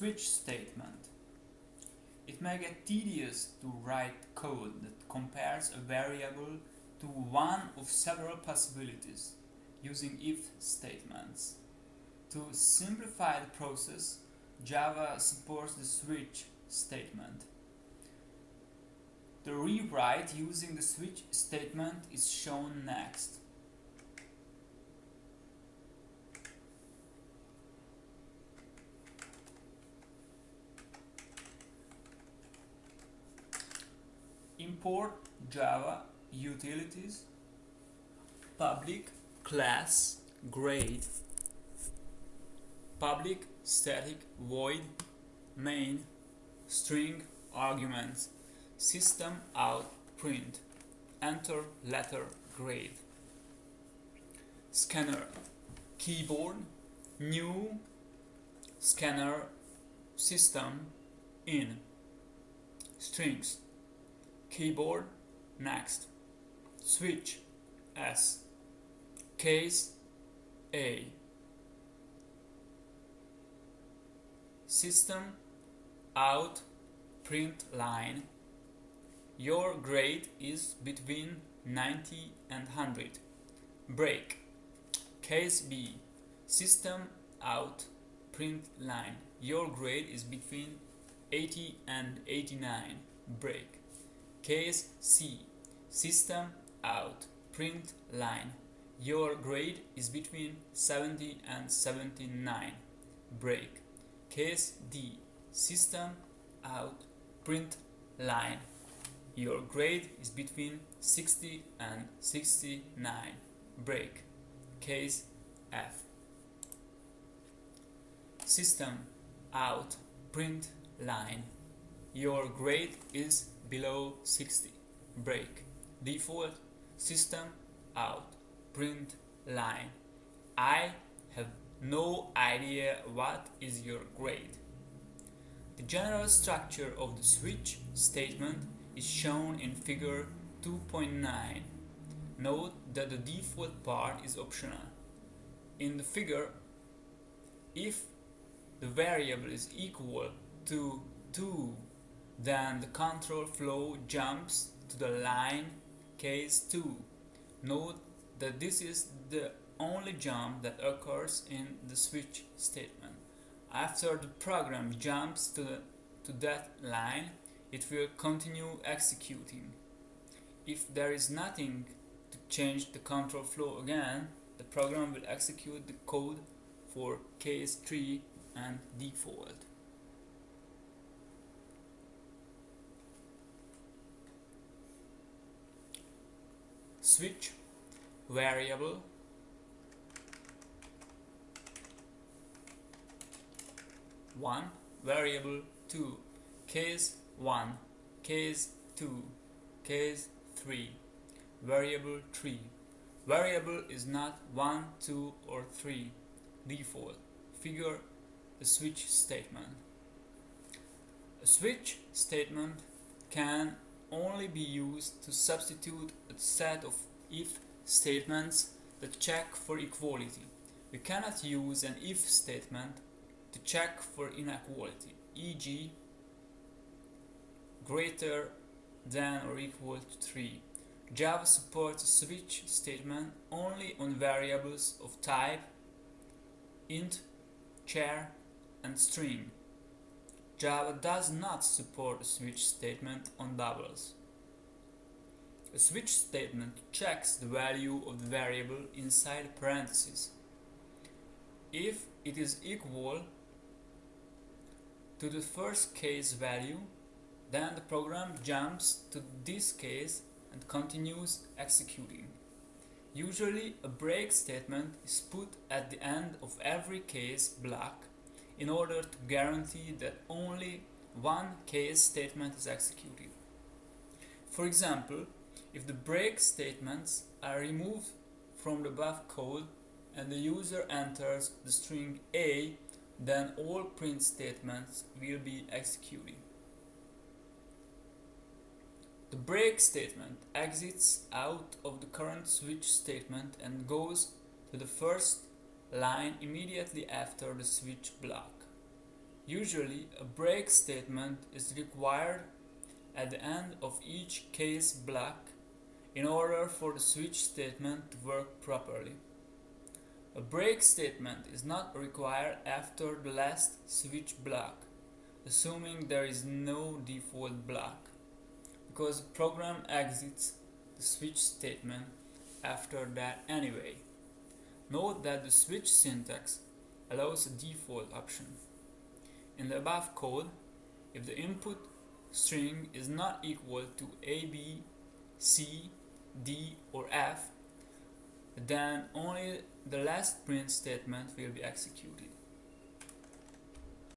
switch statement. It may get tedious to write code that compares a variable to one of several possibilities using if statements. To simplify the process, Java supports the switch statement. The rewrite using the switch statement is shown next. Import java utilities public class grade public static void main string arguments system out print enter letter grade scanner keyboard new scanner system in strings keyboard next switch S case A. System out print line. Your grade is between 90 and 100 break. Case B. System out print line. Your grade is between 80 and 89 break Case C. System out. Print line. Your grade is between 70 and 79. Break. Case D. System out. Print line. Your grade is between 60 and 69. Break. Case F. System out. Print line. Your grade is below 60 break. Default system out. Print line. I have no idea what is your grade. The general structure of the switch statement is shown in figure 2.9 note that the default part is optional. In the figure if the variable is equal to 2 then the control flow jumps to the line case 2. Note that this is the only jump that occurs in the switch statement. After the program jumps to, the, to that line, it will continue executing. If there is nothing to change the control flow again, the program will execute the code for case 3 and default. Switch variable. One variable two case one case two case three variable three. Variable is not one two or three. Default figure a switch statement. A switch statement can only be used to substitute a set of if statements that check for equality. We cannot use an if statement to check for inequality, e.g. greater than or equal to 3. Java supports switch statement only on variables of type int, char, and string. Java does not support a switch statement on doubles. A switch statement checks the value of the variable inside parentheses. If it is equal to the first case value, then the program jumps to this case and continues executing. Usually a break statement is put at the end of every case block in order to guarantee that only one case statement is executed. For example, if the break statements are removed from the above code and the user enters the string A, then all print statements will be executed. The break statement exits out of the current switch statement and goes to the first line immediately after the switch block. Usually, a break statement is required at the end of each case block in order for the switch statement to work properly. A break statement is not required after the last switch block, assuming there is no default block, because the program exits the switch statement after that anyway. Note that the switch syntax allows a default option. In the above code, if the input string is not equal to A, B, C, D or F, then only the last print statement will be executed.